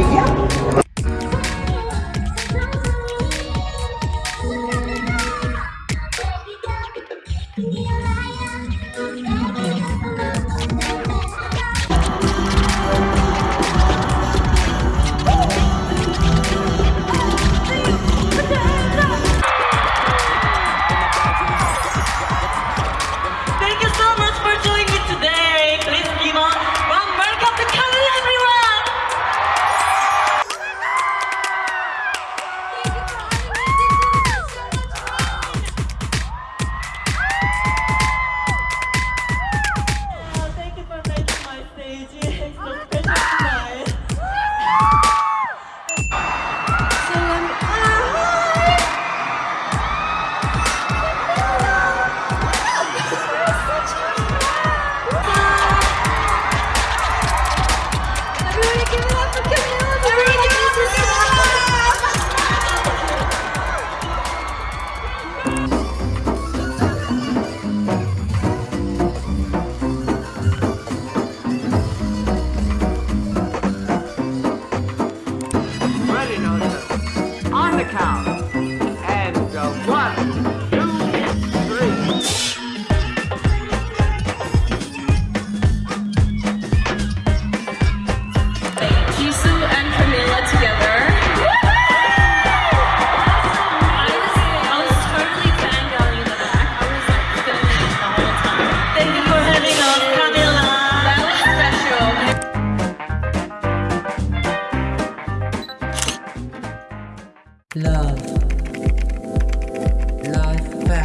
area.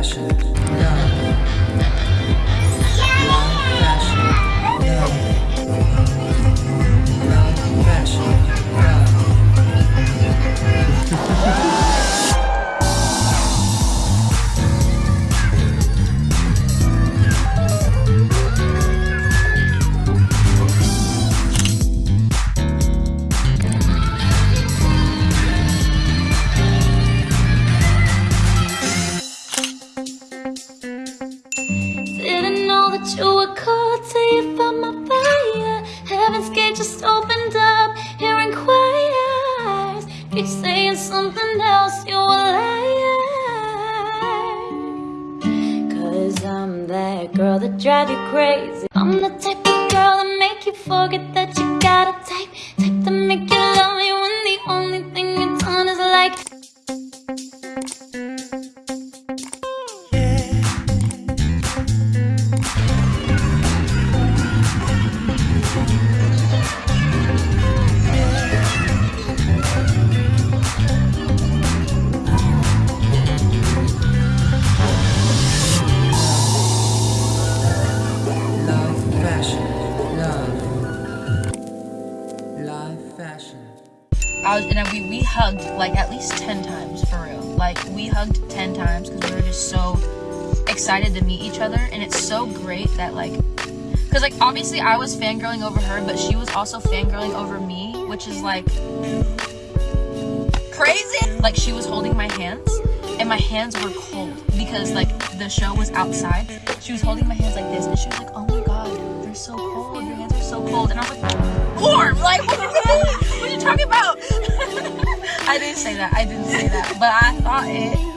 Life Keep saying something else, you a. Cause I'm that girl that drive you crazy. I'm the type of girl that make you forget that you got a type. Type to make Was, and we, we hugged like at least 10 times for real. Like we hugged 10 times because we were just so excited to meet each other. And it's so great that like, because like obviously I was fangirling over her, but she was also fangirling over me, which is like crazy. Like she was holding my hands and my hands were cold because like the show was outside. She was holding my hands like this and she was like, oh my god, they're so cold. Your hands are so cold. And I was like, warm. Like, say that. I didn't say that. But I thought it.